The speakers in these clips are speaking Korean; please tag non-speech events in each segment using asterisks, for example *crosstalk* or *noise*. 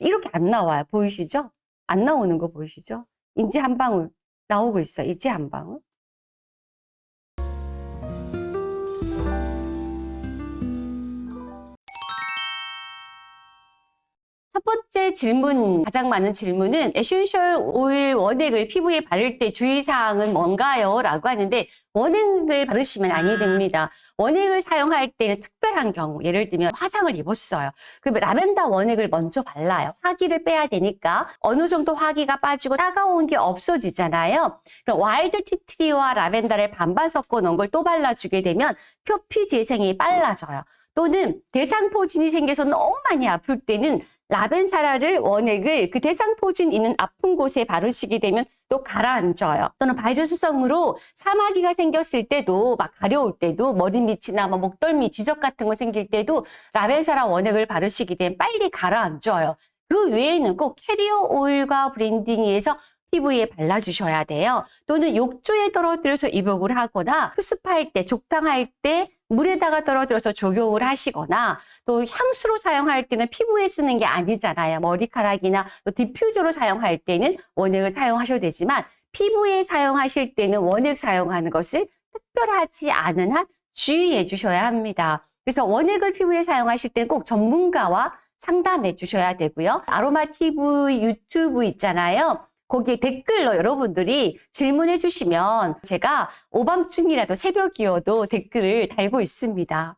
이렇게 안 나와요. 보이시죠? 안 나오는 거 보이시죠? 이제 한 방울 나오고 있어요. 이제 한 방울. 번째 질문, 가장 많은 질문은 essential oil 원액을 피부에 바를 때 주의사항은 뭔가요? 라고 하는데 원액을 바르시면 아니 됩니다. 원액을 사용할 때는 특별한 경우, 예를 들면 화상을 입었어요. 그러면 라벤더 원액을 먼저 발라요. 화기를 빼야 되니까 어느 정도 화기가 빠지고 따가운 게 없어지잖아요. 그럼 wild tea tree와 라벤더를 반반 섞어 놓은 걸 또 발라주게 되면 표피 재생이 빨라져요. 또는 대상포진이 생겨서 너무 많이 아플 때는 ravensara를 원액을 그 대상포진 있는 아픈 곳에 바르시게 되면 또 가라앉아요. 또는 바이러스성으로 사마귀가 생겼을 때도 막 가려울 때도 머리 밑이나 뭐 목덜미 지적 같은 거 생길 때도 ravensara 원액을 바르시게 되면 빨리 가라앉아요. 그 외에는 꼭 carrier oil과 blending해서 피부에 발라주셔야 돼요. 또는 욕조에 떨어뜨려서 입욕을 하거나 수습할 때, 족탕할 때 물에다가 떨어뜨려서 족욕을 하시거나 또 향수로 사용할 때는 피부에 쓰는 게 아니잖아요. 머리카락이나 또 diffuser로 사용할 때는 원액을 사용하셔도 되지만 피부에 사용하실 때는 원액 사용하는 것을 특별하지 않은 한 주의해 주셔야 합니다. 그래서 원액을 피부에 사용하실 때는 꼭 전문가와 상담해 주셔야 되고요. 아로마 TV 유튜브 있잖아요. 거기에 댓글로 여러분들이 질문해 주시면 제가 오밤중이라도 새벽이어도 댓글을 달고 있습니다.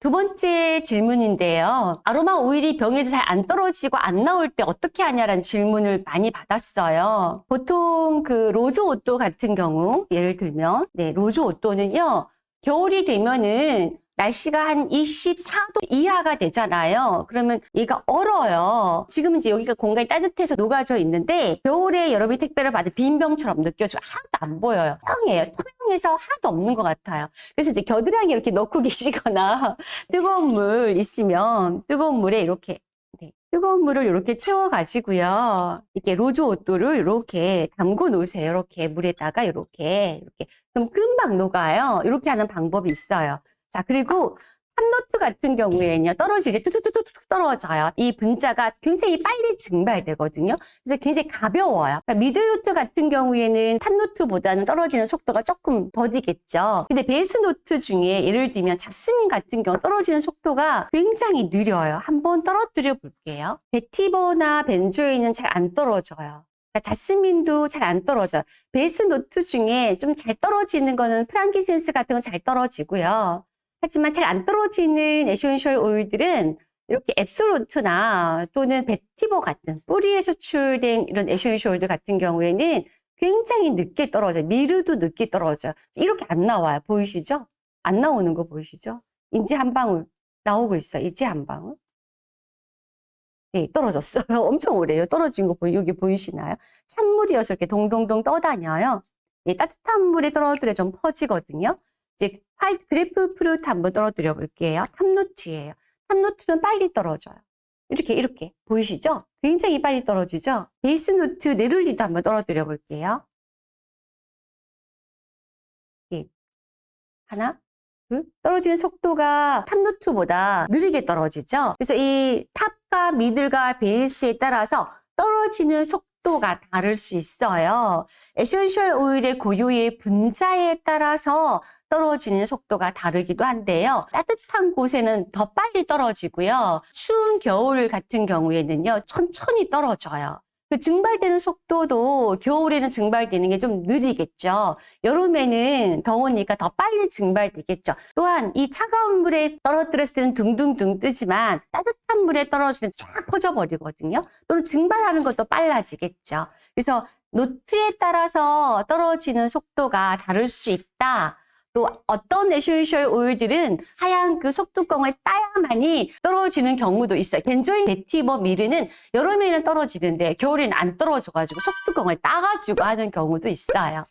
두 번째 질문인데요. 아로마 오일이 병에서 잘 안 떨어지고 안 나올 때 어떻게 하냐라는 질문을 많이 받았어요. 보통 그 rose otto 같은 경우 예를 들면 네, rose otto는요. 겨울이 되면은 날씨가 한 24도 이하가 되잖아요. 그러면 얘가 얼어요. 지금 이제 여기가 공간이 따뜻해서 녹아져 있는데 겨울에 여러분이 택배를 받은 빈 병처럼 느껴지고 하나도 안 보여요. 형이에요. 투명해서 하나도 없는 것 같아요. 그래서 이제 겨드랑이 이렇게 넣고 *laughs* 계시거나 뜨거운 물 있으면 뜨거운 물에 이렇게 네, 뜨거운 물을 이렇게 채워가지고요. 이렇게 rose otto를 이렇게 담궈 놓으세요. 이렇게 물에다가 이렇게 이렇게 그럼 금방 녹아요. 이렇게 하는 방법이 있어요. 자, 그리고 top note 같은 경우에는요, 떨어지게 뚝뚝뚝뚝 떨어져요. 이 분자가 굉장히 빨리 증발되거든요. 그래서 굉장히 가벼워요. 그러니까 middle note 같은 경우에는 top note보다는 떨어지는 속도가 조금 더디겠죠. 근데 base note 중에 예를 들면 자스민 같은 경우 떨어지는 속도가 굉장히 느려요. 한번 떨어뜨려 볼게요. vetiver나 benzoin은 잘 안 떨어져요. 그러니까 자스민도 잘 안 떨어져요. base note 중에 좀 잘 떨어지는 거는 frankincense 같은 건 잘 떨어지고요. 하지만 잘 안 떨어지는 essential oil들은 이렇게 absolute나 또는 vetiver 같은 뿌리에서 추출된 이런 essential oil들 같은 경우에는 굉장히 늦게 떨어져요. myrrh도 늦게 떨어져요. 이렇게 안 나와요. 보이시죠? 안 나오는 거 보이시죠? 이제 한 방울 나오고 있어요. 이제 한 방울. 네, 떨어졌어요. *laughs* 엄청 오래요. 떨어진 거 보이, 여기 보이시나요? 찬물이어서 이렇게 동동동 떠다녀요. 네, 따뜻한 물에 떨어뜨려 좀 퍼지거든요. 이제 white grapefruit 한번 떨어뜨려 볼게요. top note예요. top note는 빨리 떨어져요. 이렇게 이렇게 보이시죠? 굉장히 빨리 떨어지죠? base note neroli도 한번 떨어뜨려 볼게요. 예. 하나, 둘. 떨어지는 속도가 top note보다 느리게 떨어지죠? 그래서 이 top과 middle과 base에 따라서 떨어지는 속도 가 다를 수 있어요. essential oil의 고유의 분자에 따라서 떨어지는 속도가 다르기도 한데요. 따뜻한 곳에는 더 빨리 떨어지고요. 추운 겨울 같은 경우에는요. 천천히 떨어져요. 그 증발되는 속도도 겨울에는 증발되는 게 좀 느리겠죠. 여름에는 더우니까 더 빨리 증발되겠죠. 또한 이 차가운 물에 떨어뜨렸을 때는 둥둥둥 뜨지만 따뜻한 물에 떨어지면 쫙 퍼져버리거든요. 또는 증발하는 것도 빨라지겠죠. 그래서 note에 따라서 떨어지는 속도가 다를 수 있다. 또 어떤 essential oil들은 하얀 그 속뚜껑을 따야만이 떨어지는 경우도 있어요. benzoin vetiver myrrh는 여름에는 떨어지는데 겨울에는 안 떨어져가지고 속뚜껑을 따가지고 하는 경우도 있어요.